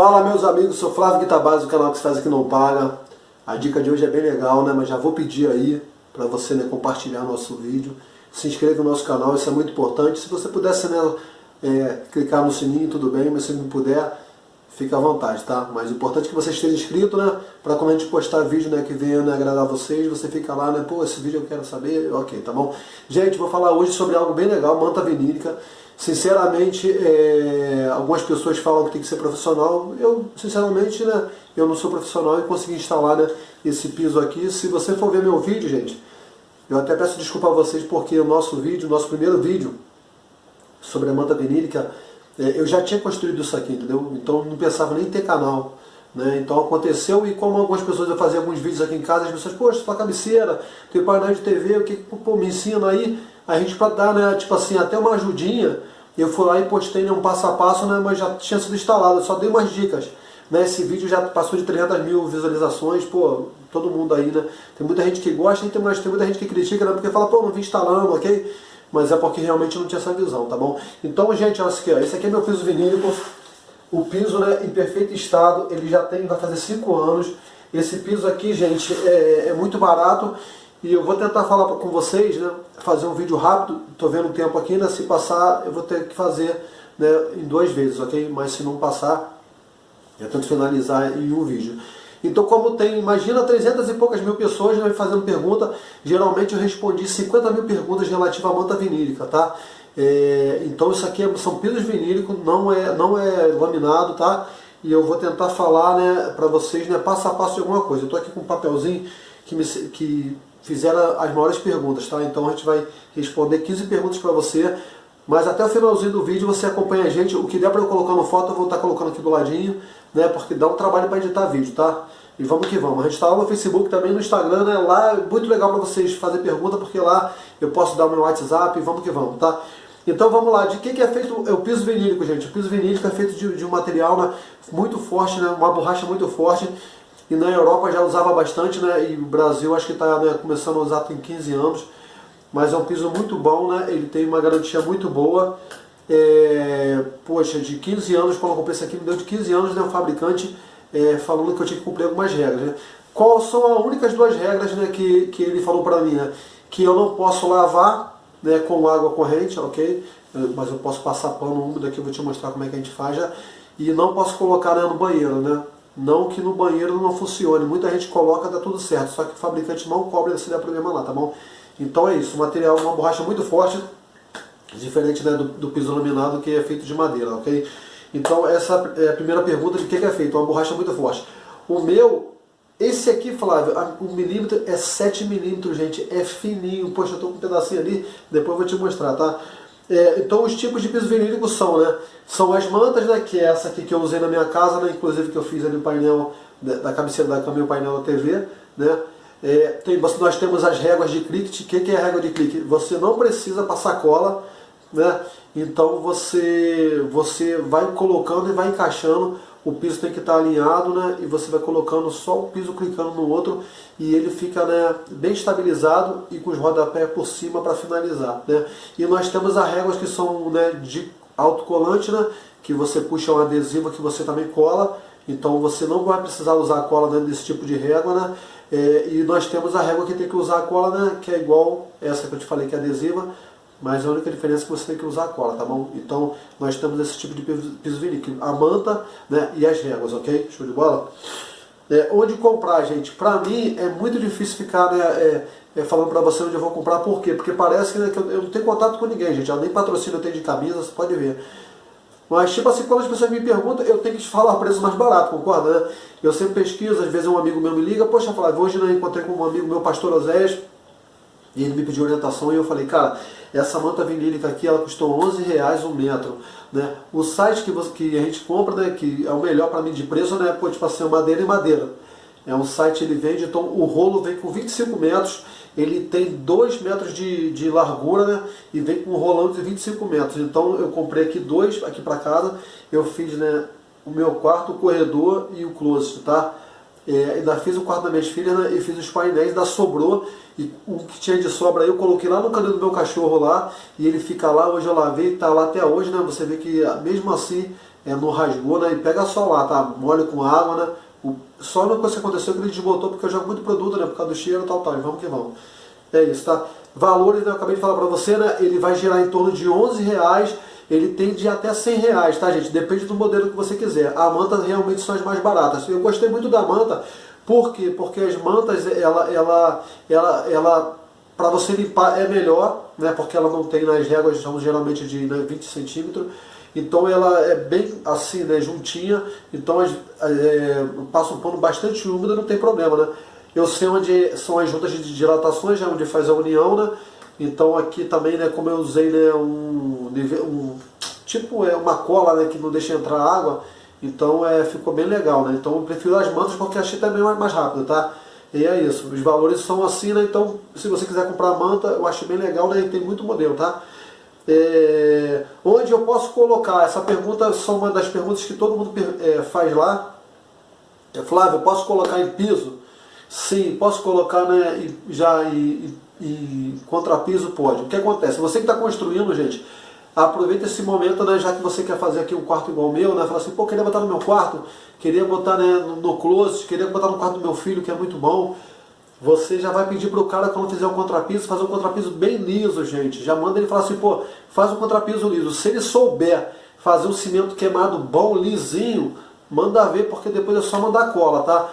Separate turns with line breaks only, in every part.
Fala meus amigos, sou Flávio Guitabase, do canal que se faz aqui não paga. A dica de hoje é bem legal, né? Mas já vou pedir aí para você né, compartilhar nosso vídeo. Se inscreva no nosso canal, isso é muito importante. Se você pudesse né, é, clicar no sininho, tudo bem, mas se não puder, fica à vontade, tá? Mas o importante é que você esteja inscrito, né? Para quando a gente postar vídeo né, que venha né, agradar vocês, você fica lá, né? Pô, esse vídeo eu quero saber, ok, tá bom? Gente, vou falar hoje sobre algo bem legal, manta vinílica. Sinceramente, é, algumas pessoas falam que tem que ser profissional. Eu, sinceramente, né, eu não sou profissional e consegui instalar né, esse piso aqui. Se você for ver meu vídeo, gente, eu até peço desculpa a vocês porque o nosso vídeo, nosso primeiro vídeo sobre a manta vinílica, é, eu já tinha construído isso aqui, entendeu? Então não pensava nem em ter canal. Né? Então aconteceu e como algumas pessoas eu fazia alguns vídeos aqui em casa, as pessoas, poxa, tua cabeceira, tem painel de TV, o que pô, me ensina aí? A gente para dar, né, tipo assim, até uma ajudinha, eu fui lá e postei né, um passo a passo, né, mas já tinha sido instalado, eu só dei umas dicas. Né, esse vídeo já passou de 300 mil visualizações, pô, todo mundo aí, né? Tem muita gente que gosta, tem, mas tem muita gente que critica, né, porque fala, pô, não vim instalando, ok? Mas é porque realmente não tinha essa visão, tá bom? Então, gente, olha aqui, ó, esse aqui é meu piso vinílico, o piso né, em perfeito estado, ele já tem, vai fazer 5 anos. Esse piso aqui, gente, é, é muito barato e eu vou tentar falar com vocês, né, fazer um vídeo rápido, estou vendo o tempo aqui, né, se passar eu vou ter que fazer né, em duas vezes, ok? Mas se não passar, eu tento finalizar em um vídeo. Então como tem, imagina 300 e poucas mil pessoas né, fazendo pergunta, geralmente eu respondi 50 mil perguntas relativas à manta vinílica, tá? É, então isso aqui é, são pisos vinílicos, não é, não é laminado, tá? E eu vou tentar falar né, para vocês né, passo a passo de alguma coisa. Eu estou aqui com um papelzinho que, me, que fizeram as maiores perguntas, tá? Então a gente vai responder 15 perguntas para você, mas até o finalzinho do vídeo você acompanha a gente. O que der para eu colocar no foto eu vou estar tá colocando aqui do ladinho, né? Porque dá um trabalho para editar vídeo, tá? E vamos que vamos. A gente está lá no Facebook, também no Instagram, né? Lá é muito legal para vocês fazer pergunta, porque lá eu posso dar o meu WhatsApp vamos que vamos, tá? Então vamos lá, de que, que é feito é o piso vinílico, gente? O piso vinílico é feito de, de um material né, muito forte, né, uma borracha muito forte, e na Europa já usava bastante, né? E o Brasil acho que está né, começando a usar tem 15 anos. Mas é um piso muito bom, né? Ele tem uma garantia muito boa. É, poxa, de 15 anos, quando eu comprei esse aqui, me deu de 15 anos, né? O fabricante é, falando que eu tinha que cumprir algumas regras. Né? Quais são as únicas duas regras né, que, que ele falou para mim? Né? Que eu não posso lavar né, com água corrente, ok? Mas eu posso passar pano úmido aqui, eu vou te mostrar como é que a gente faz já. E não posso colocar né, no banheiro, né? Não que no banheiro não funcione. Muita gente coloca, dá tudo certo. Só que o fabricante não cobra se der problema lá, tá bom? Então é isso. O material é uma borracha muito forte. Diferente né, do, do piso laminado que é feito de madeira, ok? Então essa é a primeira pergunta de que é feito. Uma borracha muito forte. O meu, esse aqui, Flávio, o milímetro é 7 milímetros, gente. É fininho. Poxa, eu tô com um pedacinho ali. Depois eu vou te mostrar, tá? É, então os tipos de piso vinílico são, né? São as mantas, né? Que é essa aqui que eu usei na minha casa, né? Inclusive que eu fiz ali o painel da cabeceira da cama e o painel da TV, né? É, tem, nós temos as réguas de clique. O que, que é a régua de clique? Você não precisa passar cola, né? Então você, você vai colocando e vai encaixando o piso tem que estar alinhado, né? E você vai colocando só o piso clicando no outro e ele fica né, bem estabilizado e com os rodapés por cima para finalizar, né? E nós temos as réguas que são né, de autocolante, né? Que você puxa um adesivo que você também cola, então você não vai precisar usar a cola né, desse tipo de régua, né? É, e nós temos a régua que tem que usar a cola, né? Que é igual essa que eu te falei que é adesiva, mas a única diferença é que você tem que usar a cola, tá bom? Então nós temos esse tipo de piso vinílico, a manta né, e as réguas, ok? Show de bola? É, onde comprar, gente? Pra mim é muito difícil ficar né, é, é, falando pra você onde eu vou comprar, por quê? Porque parece né, que eu, eu, não tenho contato com ninguém, gente. Eu nem patrocínio eu tenho de camisa, você pode ver. Mas, tipo assim, quando as pessoas me perguntam, eu tenho que falar o preço mais barato, concorda? Né? Eu sempre pesquiso, às vezes um amigo meu me liga, poxa, Flávio, hoje eu encontrei com um amigo meu, pastor Osés, e ele me pediu orientação e eu falei, cara, essa manta vinílica aqui, ela custou 11 reais um metro. Né? O site que, você, que a gente compra, né, que é o melhor para mim de preço, né, pô, tipo assim, madeira e madeira. É um site, ele vende, então o rolo vem com 25 metros, ele tem 2 metros de, de largura, né, e vem com um rolão de 25 metros. Então eu comprei aqui dois, aqui para casa, eu fiz, né, o meu quarto, o corredor e o closet, tá? É, ainda fiz o quarto das minhas filhas né, e fiz os painéis, ainda sobrou. E o que tinha de sobra eu coloquei lá no canil do meu cachorro lá. E ele fica lá, hoje eu lavei, está lá até hoje, né? Você vê que mesmo assim é, não rasgou, né? E pega só lá, tá? Molha com água, né? O, só coisa que aconteceu que ele desbotou porque eu jogo muito produto, né? Por causa do cheiro e tal, tal. E vamos que vamos. É isso, tá? Valores, né, eu acabei de falar para você, né? Ele vai girar em torno de 11 reais. Ele tem de até 100 reais, tá, gente? Depende do modelo que você quiser. A manta realmente são as mais baratas. Eu gostei muito da manta, por quê? Porque as mantas, ela, ela, ela, ela para você limpar é melhor, né? Porque ela não tem nas réguas, são geralmente de né, 20 centímetros. Então ela é bem assim, né, juntinha, então é, passa um pano bastante úmido, não tem problema, né? Eu sei onde são as juntas de dilatações, é onde faz a união, né? Então aqui também, né, como eu usei né, um, um tipo é uma cola né, que não deixa entrar água, então é, ficou bem legal, né? Então eu prefiro as mantas porque achei também mais, rápido, tá? E é isso, os valores são assim, né? Então se você quiser comprar manta, eu achei bem legal, né? Tem muito modelo, tá? É, onde eu posso colocar? Essa pergunta são uma das perguntas que todo mundo é, faz lá. É, Flávio, posso colocar em piso? Sim, posso colocar né, já em, em contrapiso? Pode. O que acontece? Você que está construindo, gente, aproveita esse momento, né, já que você quer fazer aqui um quarto igual o meu, né, fala assim, pô, queria botar no meu quarto, queria botar né, no, no closet, queria botar no quarto do meu filho, que é muito bom. Você já vai pedir para o cara, quando fizer o contrapiso, fazer um contrapiso bem liso, gente. Já manda ele falar assim, pô, faz um contrapiso liso. Se ele souber fazer um cimento queimado bom, lisinho, manda ver, porque depois é só mandar cola, tá?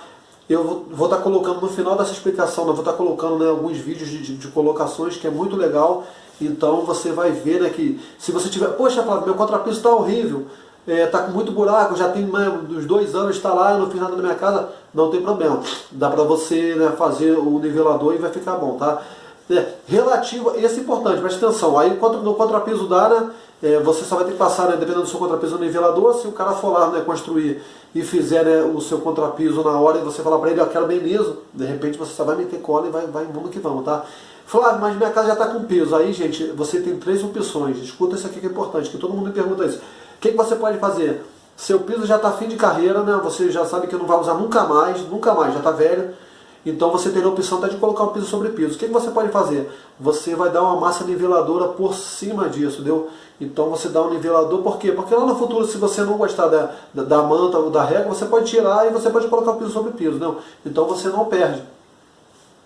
Eu vou estar tá colocando no final dessa explicação, né, vou estar tá colocando né, alguns vídeos de, de, de, colocações que é muito legal. Então você vai ver né, que se você tiver, poxa, Flávio, meu contrapiso está horrível, está é, tá com muito buraco, já tem né, dos dois anos, está lá, eu não fiz nada na minha casa, não tem problema. Dá para você né, fazer o nivelador e vai ficar bom, tá? É, relativo, esse é importante, preste atenção, aí no contrapiso da né, é, você só vai ter que passar, né, dependendo do seu contrapiso no nivelador, se o cara for lá né, construir e fizer né, o seu contrapiso na hora e você falar para ele, eu quero bem liso, de repente você só vai meter cola e vai, vai mundo que vamos, tá? Flávio, mas minha casa já está com peso. Aí, gente, você tem três opções. Escuta isso aqui que é importante, que todo mundo me pergunta isso. O que, que você pode fazer? Seu piso já está fim de carreira, né? Você já sabe que não vai usar nunca mais, nunca mais, já está velho. Então você tem a opção até de colocar um piso sobre piso. O que, você pode fazer? Você vai dar uma massa niveladora por cima disso, deu? Então você dá um nivelador, por quê? Porque lá no futuro, se você não gostar da, da, da manta ou da régua, você pode tirar e você pode colocar o piso sobre piso, não? Então você não perde.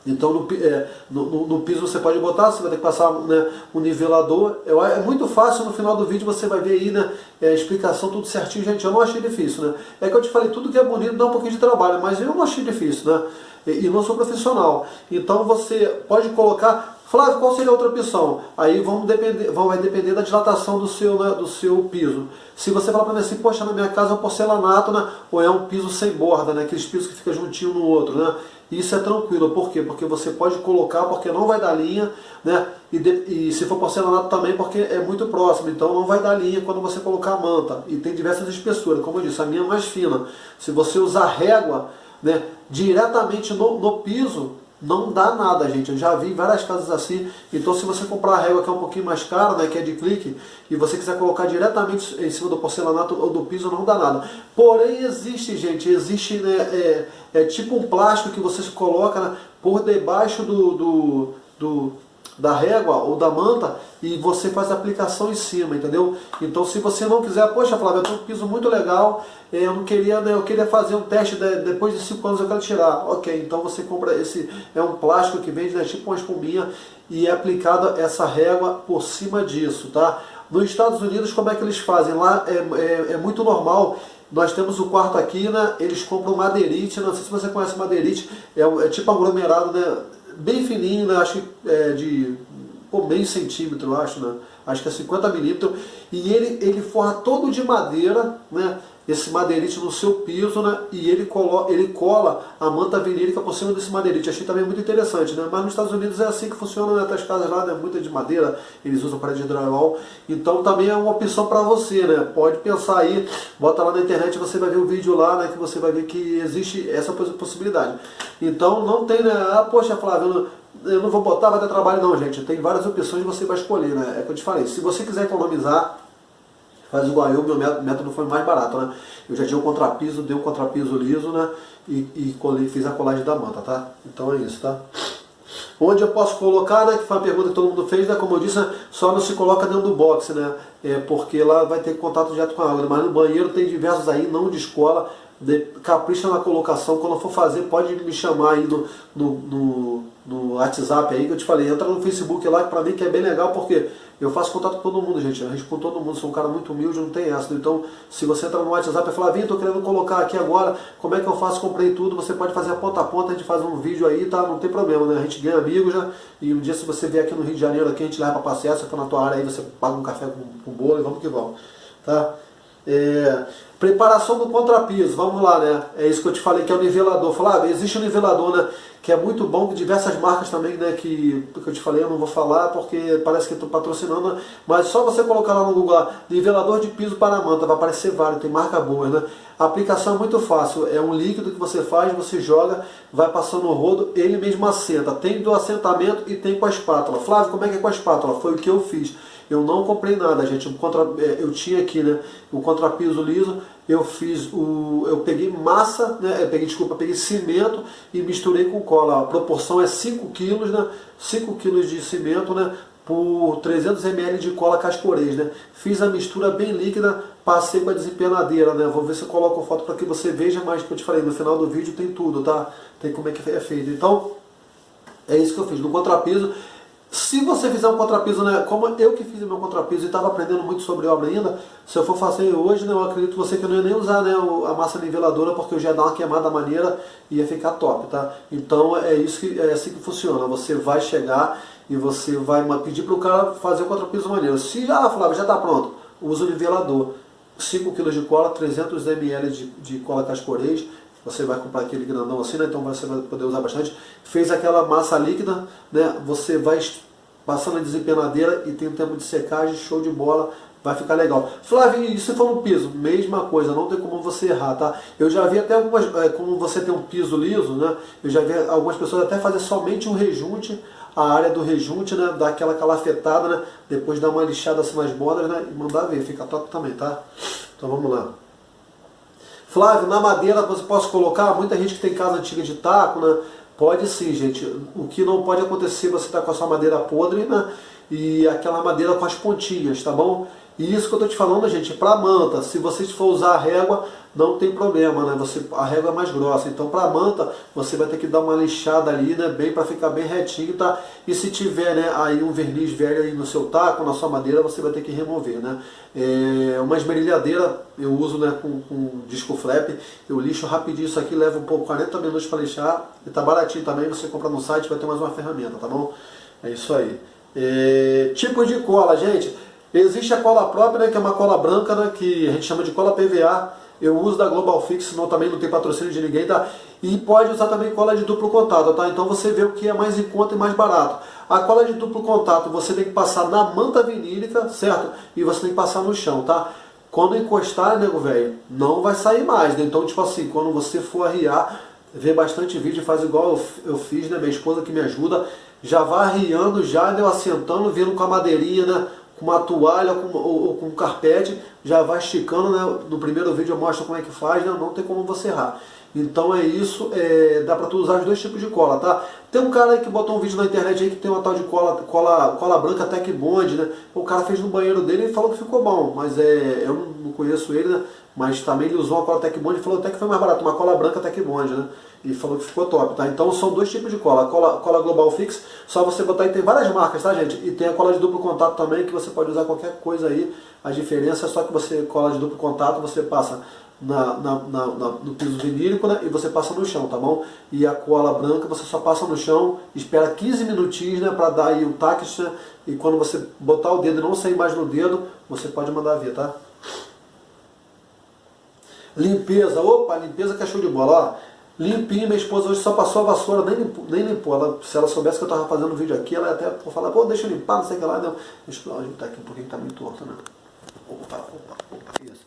Então no, é, no, no, piso você pode botar, você vai ter que passar né, um nivelador. é muito fácil, no final do vídeo você vai ver aí né, é, a explicação tudo certinho, gente. Eu não achei difícil, né? É que eu te falei, tudo que é bonito dá um pouquinho de trabalho, mas eu não achei difícil, né? E, e não sou profissional. Então você pode colocar Flávio, qual seria a outra opção? Aí vamos depender, vai depender da dilatação do seu, né, do seu piso. Se você falar para mim assim, poxa, na minha casa é um porcelanato, né, ou é um piso sem borda, né, aqueles pisos que ficam juntinho no outro, né? Isso é tranquilo, por quê? Porque você pode colocar, porque não vai dar linha, né? E, de, e se for porcelanato também, porque é muito próximo, então não vai dar linha quando você colocar a manta. E tem diversas espessuras, como eu disse, a minha é mais fina. Se você usar régua, né, diretamente no, no piso, não dá nada, gente. Eu já vi várias casas assim. Então, se você comprar a régua que é um pouquinho mais cara, né, que é de clique, e você quiser colocar diretamente em cima do porcelanato ou do piso, não dá nada. Porém, existe, gente, existe né, é, é tipo um plástico que você coloca né, por debaixo do, do, do da régua ou da manta e você faz a aplicação em cima, entendeu? Então se você não quiser, poxa Flávio, eu tenho um piso muito legal, eh, eu não queria, né, eu queria fazer um teste de, depois de 5 anos eu quero tirar. Ok, então você compra esse, é um plástico que vende, né, tipo uma espuminha e é aplicada essa régua por cima disso, tá? Nos Estados Unidos, como é que eles fazem? Lá é, é, é muito normal nós temos o quarto aqui, né? Eles compram madeirite, não sei se você conhece madeirite, é, é tipo aglomerado, né? Bem fininho, né? acho que é de pô, meio centímetro, acho, né? acho que é 50 milímetros, e ele, ele forra todo de madeira, né? Esse madeirite no seu piso, né? e ele, colo, ele cola a manta vinílica por cima desse madeirite. Achei também muito interessante, né? mas nos Estados Unidos é assim que funciona, né? as casas lá, né? muita de madeira, eles usam parede de drywall, então também é uma opção para você, né? pode pensar aí, bota lá na internet, você vai ver o vídeo lá, né? que você vai ver que existe essa possibilidade. Então não tem, né? ah, poxa Flávio, eu não vou botar, vai dar trabalho não, gente. Tem várias opções você vai escolher, né? É que eu te falei. Se você quiser economizar, faz igual eu, meu método foi mais barato, né? Eu já tinha o contrapiso, dei o contrapiso liso, né? E, e fiz a colagem da manta, tá? Então é isso, tá? Onde eu posso colocar, né, que foi uma pergunta que todo mundo fez, né, como eu disse, né, só não se coloca dentro do box, né, é, porque lá vai ter contato direto com a água, mas no banheiro tem diversos aí, não de escola, de, capricha na colocação, quando for fazer pode me chamar aí no, no, no, no WhatsApp aí que eu te falei, entra no Facebook lá que pra mim que é bem legal porque eu faço contato com todo mundo, gente, eu respondo todo mundo, sou um cara muito humilde, não tem essa, então se você entrar no WhatsApp e falar, Vim, tô querendo colocar aqui agora, como é que eu faço, comprei tudo, você pode fazer a ponta a ponta, a gente faz um vídeo aí, tá, não tem problema, né, a gente ganha amigos, né, e um dia se você vier aqui no Rio de Janeiro, aqui a gente leva pra passear, se for na tua área aí, você paga um café com, com bolo e vamos que vamos, tá. É, preparação do contrapiso, vamos lá, né? É isso que eu te falei, que é o nivelador. Falar, ah, existe um nivelador, né? Que é muito bom, que diversas marcas também, né? Que, que eu te falei, eu não vou falar porque parece que estou patrocinando, mas só você colocar lá no Google lá, nivelador de piso para manta, vai aparecer vários, tem marca boa, né? A aplicação é muito fácil, é um líquido que você faz, você joga, vai passando o rodo, ele mesmo assenta. Tem do assentamento e tem com a espátula. Flávio, como é que é com a espátula? Foi o que eu fiz. Eu não comprei nada, gente. contra, é, eu tinha aqui né, o contrapiso liso, eu fiz o. Eu peguei massa, né? Eu peguei, desculpa, peguei cimento e misturei com cola. A proporção é 5 kg, né? 5 kg de cimento, né? Por 300 ml de cola cascorês, né? Fiz a mistura bem líquida, passei com a desempenadeira, né? Vou ver se eu coloco foto para que você veja, mas que eu te falei, no final do vídeo tem tudo, tá? Tem como é que é feito. Então, é isso que eu fiz. No contrapiso, se você fizer um contrapiso, né, como eu que fiz o meu contrapiso e estava aprendendo muito sobre obra ainda, se eu for fazer hoje, né, eu acredito você que eu não ia nem usar né, a massa niveladora porque eu já ia dar uma queimada maneira e ia ficar top, tá? Então é isso que é assim que funciona. Você vai chegar e você vai pedir para o cara fazer o contrapiso maneiro. Se já, Flávio, já está pronto, usa o nivelador. 5 kg de cola, 300 ml de, de cola cascorês, você vai comprar aquele grandão assim, né? então você vai poder usar bastante. Fez aquela massa líquida, né? você vai passando a desempenadeira e tem um tempo de secagem, show de bola, vai ficar legal. Flávio, e se for no piso? Mesma coisa, não tem como você errar, tá? Eu já vi até algumas, é, como você tem um piso liso, né? Eu já vi algumas pessoas até fazer somente um rejunte, a área do rejunte, né? Dar aquela calafetada, né? Depois dar uma lixada assim nas bordas, né? E mandar ver, fica top também, tá? Então vamos lá. Flávio, na madeira você pode colocar, muita gente que tem casa antiga de taco, né? Pode sim, gente. O que não pode acontecer, você está com a sua madeira podre, né? E aquela madeira com as pontinhas, tá bom? E isso que eu estou te falando, gente, para manta, se você for usar a régua, não tem problema, né? Você, a régua é mais grossa. Então, para manta, você vai ter que dar uma lixada ali, né? Bem para ficar bem retinho, tá? E se tiver, né, aí um verniz velho aí no seu taco, na sua madeira, você vai ter que remover, né? É, uma esmerilhadeira eu uso, né, com, com disco flap. Eu lixo rapidinho isso aqui, leva um pouco 40 minutos para lixar. E tá baratinho também, você compra no site, vai ter mais uma ferramenta, tá bom? É isso aí. É, tipo de cola, gente. Existe a cola própria, né, que é uma cola branca, né, que a gente chama de cola PVA. Eu uso da Global Fix, senão também não tem patrocínio de ninguém, tá? E pode usar também cola de duplo contato, tá? Então você vê o que é mais em conta e mais barato. A cola de duplo contato você tem que passar na manta vinílica, certo? E você tem que passar no chão, tá? Quando encostar, nego velho, não vai sair mais, né? Então, tipo assim, quando você for arriar, vê bastante vídeo, faz igual eu, eu fiz, né? Minha esposa que me ajuda, já vai arriando, já deu assentando, vindo com a madeirinha, né? Com uma toalha com, ou, ou, com um carpete, já vai esticando, né? no primeiro vídeo eu mostro como é que faz, né? não tem como você errar. Então é isso, é, dá para tu usar os dois tipos de cola, tá? Tem um cara que botou um vídeo na internet aí que tem uma tal de cola, cola, cola branca Tech Bond, né? O cara fez no banheiro dele e falou que ficou bom, mas é, eu não conheço ele, né? Mas também ele usou uma cola Tech Bond e falou até que foi mais barato, uma cola branca Tech Bond, né? E falou que ficou top, tá? Então são dois tipos de cola. Cola, cola Global Fix, só você botar aí, tem várias marcas, tá gente? E tem a cola de duplo contato também, que você pode usar qualquer coisa aí. A diferença é só que você, cola de duplo contato, você passa na, na, na, no piso vinílico né, e você passa no chão, tá bom? E a cola branca você só passa no chão, espera 15 minutinhos né, para dar aí o né, e quando você botar o dedo e não sair mais no dedo, você pode mandar ver, tá? Limpeza, opa, limpeza que é show de bola, ó. Minha esposa hoje só passou a vassoura, nem limpou. Nem limpou. Ela, se ela soubesse que eu estava fazendo um vídeo aqui, ela até falar, pô, deixa eu limpar, não sei o que lá. Não. Deixa eu ajeitar aqui um pouquinho que tá meio torto, né? Opa, opa, opa, isso.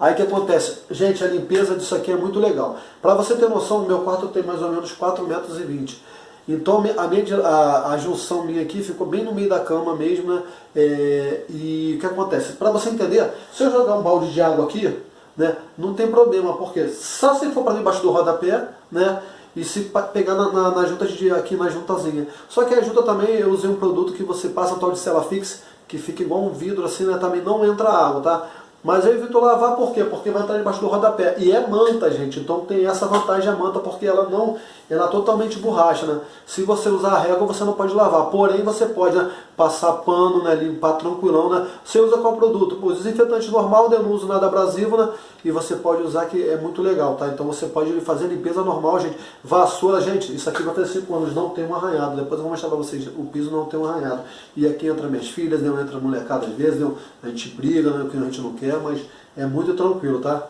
Aí o que acontece? Gente, a limpeza disso aqui é muito legal. Para você ter noção, o meu quarto tem mais ou menos 4,20 metros. Então a, minha, a, a, junção minha aqui ficou bem no meio da cama mesmo, né? É, e o que acontece? Para você entender, se eu jogar um balde de água aqui, né? Não tem problema, porque só se for para debaixo do rodapé, né? e se pegar na, na, na junta de aqui na juntazinha. Só que a junta também eu usei um produto que você passa tal de cela fixa, que fica igual um vidro assim, né? Também não entra água, tá? Mas eu evito lavar por quê? Porque vai estar debaixo do rodapé. E é manta, gente. Então tem essa vantagem a manta, porque ela não ela é totalmente borracha, né? Se você usar a régua, você não pode lavar. Porém, você pode né, passar pano, né, limpar tranquilão, né? Você usa qual produto? O desinfetante normal, eu não uso nada abrasivo, né? E você pode usar que é muito legal, tá? Então você pode fazer limpeza normal, gente. Vassoura, gente, isso aqui vai ter 5 anos, não tem um arranhado. Depois eu vou mostrar pra vocês, o piso não tem um arranhado. E aqui entra minhas filhas, né? entra a molecada às vezes, né? a gente briga, né? O que a gente não quer, mas é muito tranquilo, tá?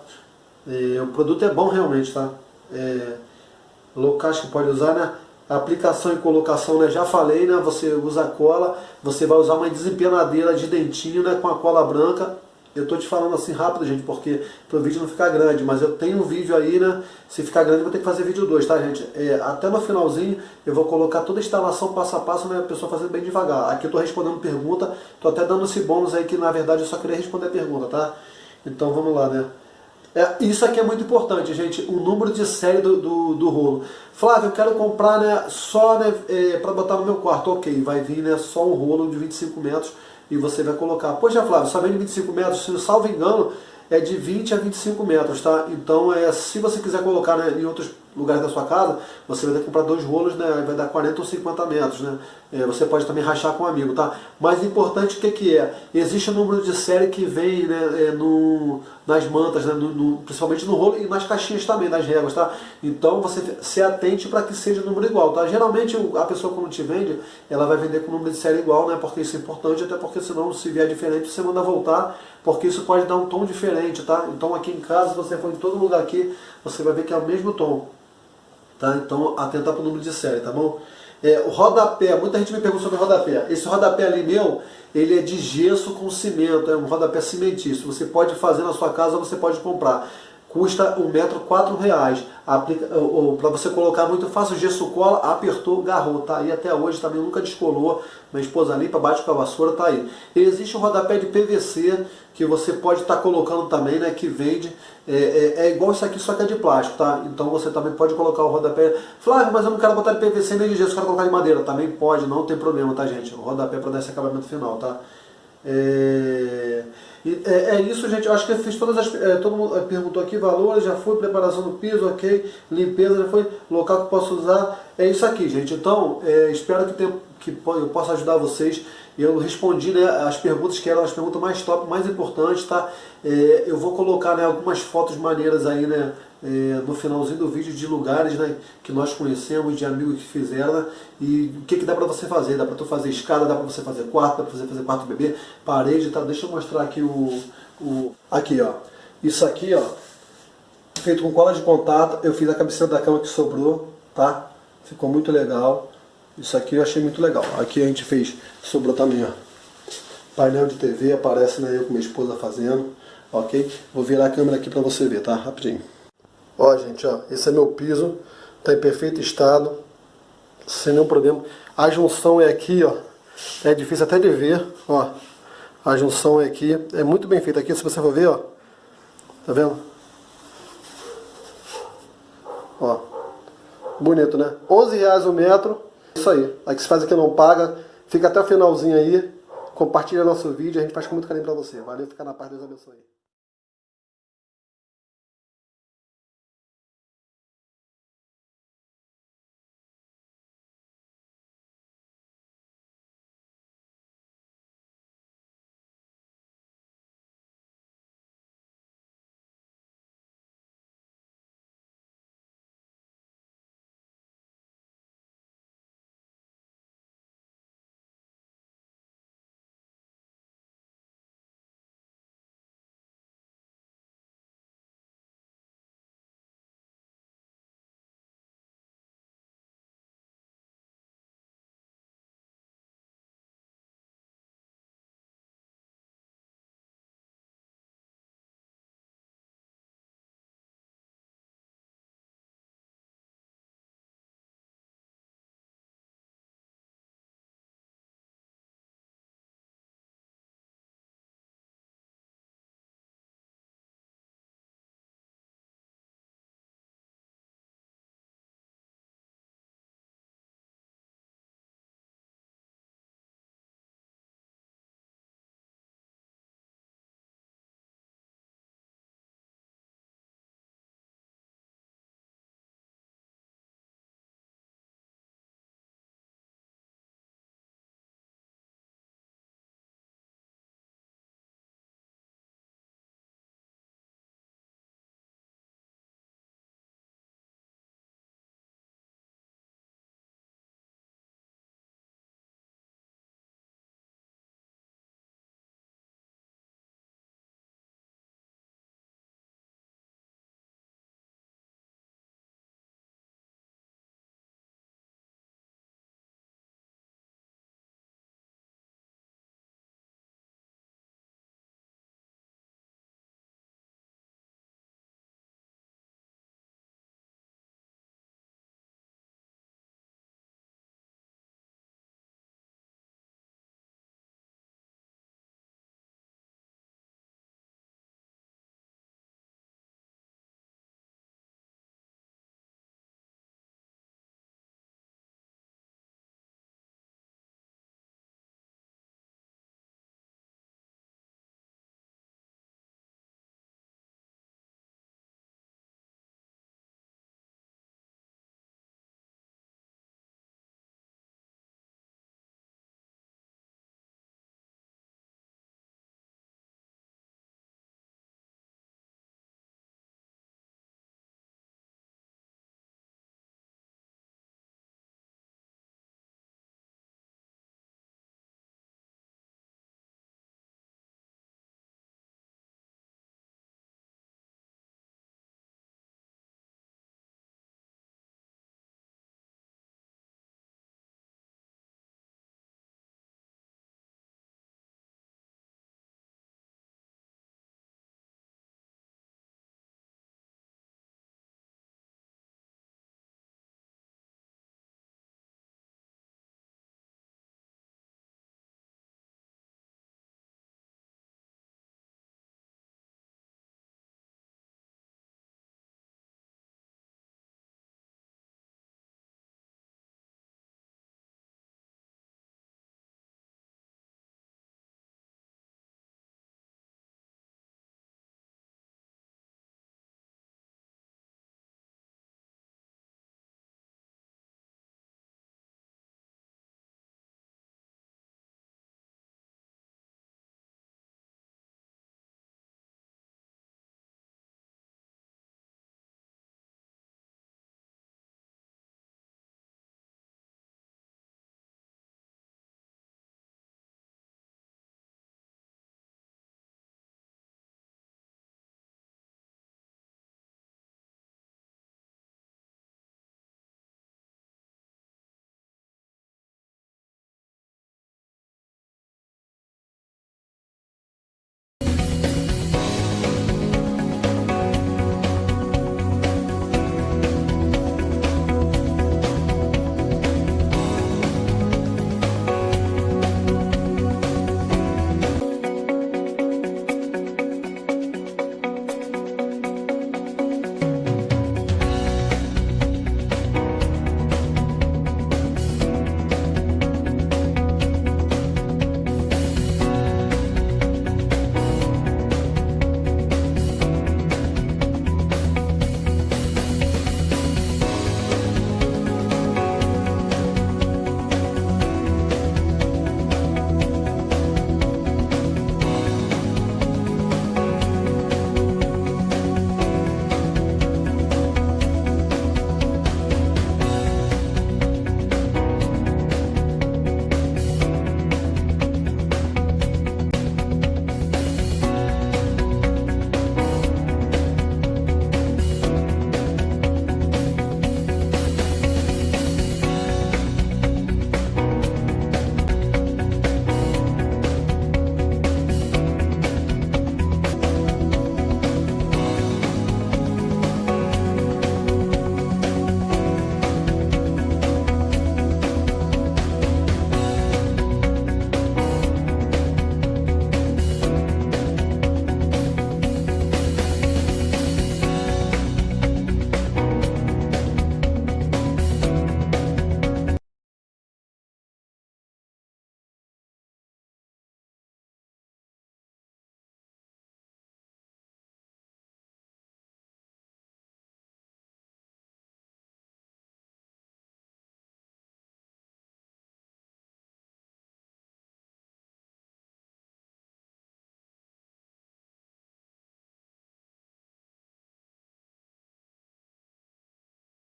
E o produto é bom realmente, tá? É, locais que pode usar, né? aplicação e colocação, né? Já falei, né? Você usa cola, você vai usar uma desempenadeira de dentinho, né? Com a cola branca. Eu tô te falando assim rápido, gente, porque para o vídeo não ficar grande, mas eu tenho um vídeo aí, né? Se ficar grande, eu vou ter que fazer vídeo 2, tá, gente? É, até no finalzinho, eu vou colocar toda a instalação passo a passo, né? A pessoa fazendo bem devagar. Aqui eu tô respondendo pergunta, tô até dando esse bônus aí que na verdade eu só queria responder a pergunta, tá? Então vamos lá, né? É, isso aqui é muito importante, gente, o número de série do, do, do rolo. Flávio, eu quero comprar né, só né, é, para botar no meu quarto. Ok, vai vir né, só um rolo de 25 metros e você vai colocar. Poxa, Flávio, vem de 25 metros, se eu salvo engano, é de 20 a 25 metros, tá? Então, é, se você quiser colocar né, em outros lugares da sua casa, você vai ter que comprar dois rolos, né? Vai dar 40 ou 50 metros, né? É, você pode também rachar com um amigo, tá? Mas importante o que, que é? Existe um número de série que vem né, é, no, nas mantas, né, no, no, principalmente no rolo e nas caixinhas também, nas réguas, tá? Então você se atente para que seja o número igual, tá? Geralmente a pessoa quando te vende, ela vai vender com o número de série igual, né? Porque isso é importante, até porque senão se vier diferente você manda voltar, porque isso pode dar um tom diferente, tá? Então aqui em casa, se você for em todo lugar aqui, você vai ver que é o mesmo tom. Tá? Então, atentar para o número de série, tá bom? É, o rodapé, muita gente me pergunta sobre rodapé. Esse rodapé ali meu, ele é de gesso com cimento, é um rodapé cimentício. Você pode fazer na sua casa ou você pode comprar. Custa um metro quatro reais. Para você colocar muito fácil, gesso cola, apertou, garrou, tá aí até hoje também nunca descolou. Minha esposa limpa, bate com a vassoura, tá aí. Existe um rodapé de PVC que você pode estar tá colocando também, né, que vende, é, é, é, igual isso aqui, só que é de plástico, tá? Então você também pode colocar o rodapé. Flávio, mas eu não quero botar de PVC nem de gesso, eu quero colocar de madeira. Também pode, não tem problema, tá gente? O rodapé para dar esse acabamento final, tá? É... É, é, isso, gente. Eu acho que eu fiz todas as. É, todo mundo perguntou aqui valores, já foi, preparação do piso, ok. Limpeza, já foi, local que posso usar. É isso aqui, gente. Então, é, espero que, tenha, que eu possa ajudar vocês. Eu respondi né, as perguntas que eram as perguntas mais top, mais importantes, tá? É, eu vou colocar né, algumas fotos maneiras aí, né? É, no finalzinho do vídeo de lugares né, que nós conhecemos, de amigos que fizeram né, e o que, que dá para você fazer, dá para tu fazer escada, dá para você fazer quarto, dá para você fazer quarto bebê, parede, tá? deixa eu mostrar aqui o, o aqui ó, isso aqui ó, feito com cola de contato, eu fiz a cabeceira da cama que sobrou, tá? Ficou muito legal, isso aqui eu achei muito legal, aqui a gente fez, sobrou também ó, painel de TV, aparece né, eu com minha esposa fazendo, ok? Vou virar a câmera aqui para você ver, tá? Rapidinho. Ó, gente, ó, esse é meu piso, tá em perfeito estado, sem nenhum problema. A junção é aqui, ó, é difícil até de ver, ó. A junção é aqui, é muito bem feita aqui, se você for ver, ó. Tá vendo? Ó. Bonito, né? 11 reais o metro. Isso aí. Aí que se faz aqui não paga. Fica até o finalzinho aí. Compartilha nosso vídeo, a gente faz com muito carinho pra você. Valeu, fica na paz, Deus abençoe.